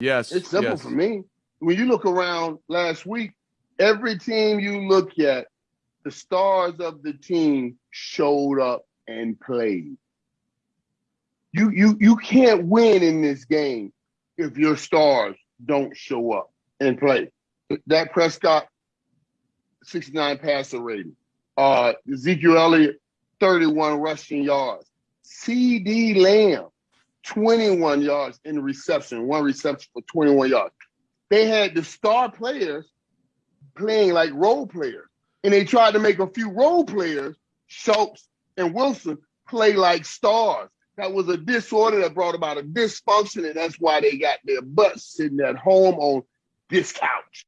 Yes. It's simple yes. for me. When you look around last week, every team you look at, the stars of the team showed up and played. You you you can't win in this game if your stars don't show up and play. Dak Prescott, 69 passer rating. Uh Ezekiel Elliott, 31 rushing yards. CeeDee Lamb, 21 yards in reception, one reception for 21 yards. They had the star players playing like role players, and they tried to make a few role players, Schultz and Wilson, play like stars. That was a disorder that brought about a dysfunction, and that's why they got their butts sitting at home on this couch.